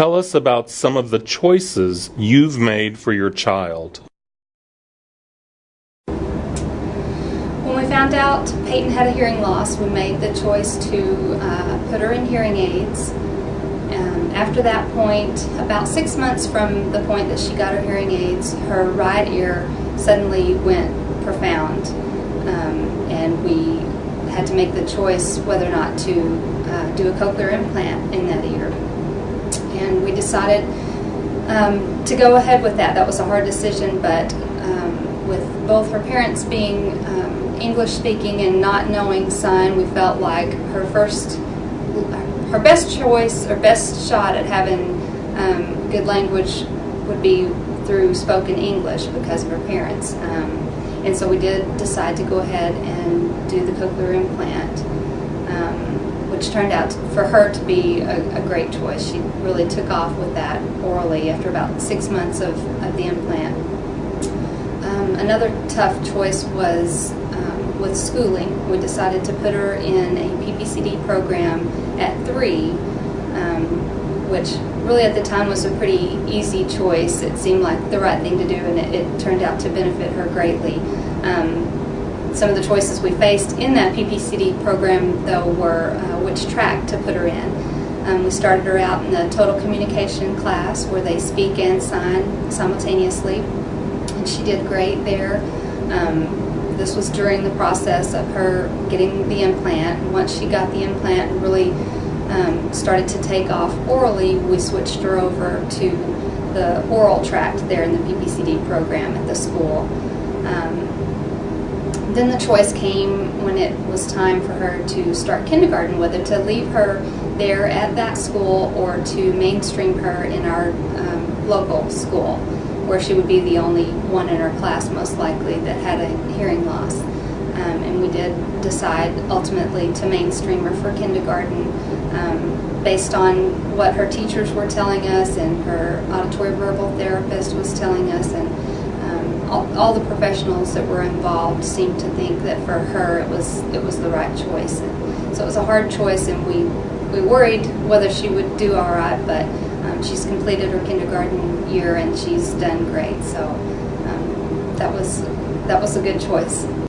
Tell us about some of the choices you've made for your child. When we found out Peyton had a hearing loss, we made the choice to uh, put her in hearing aids. Um, after that point, about six months from the point that she got her hearing aids, her right ear suddenly went profound. Um, and we had to make the choice whether or not to uh, do a cochlear implant in that ear. And we decided um, to go ahead with that. That was a hard decision, but um, with both her parents being um, English speaking and not knowing sign, we felt like her first, her best choice or best shot at having um, good language would be through spoken English because of her parents. Um, and so we did decide to go ahead and do the cochlear implant, um, which turned out for her to be a, a, great choice. She really took off with that orally after about six months of, of the implant. Um, another tough choice was um, with schooling. We decided to put her in a PPCD program at three, um, which really at the time was a pretty easy choice. It seemed like the right thing to do, and it, it turned out to benefit her greatly. Um, some of the choices we faced in that PPCD program, though, were uh, which track to put her in. Um, we started her out in the total communication class where they speak and sign simultaneously, and she did great there. Um, this was during the process of her getting the implant. Once she got the implant and really um, started to take off orally, we switched her over to the oral tract there in the PPCD program at the school. Um, then the choice came when it was time for her to start kindergarten, whether to leave her there at that school or to mainstream her in our um, local school, where she would be the only one in her class, most likely, that had a hearing loss. Um, and we did decide ultimately to mainstream her for kindergarten um, based on what her teachers were telling us and her auditory verbal therapist was telling us and all, all, the professionals that were involved seemed to think that for her it was it was the right choice. And so it was a hard choice and we, we worried whether she would do all right, but um, she's completed her kindergarten year and she's done great. So um, that was that was a good choice.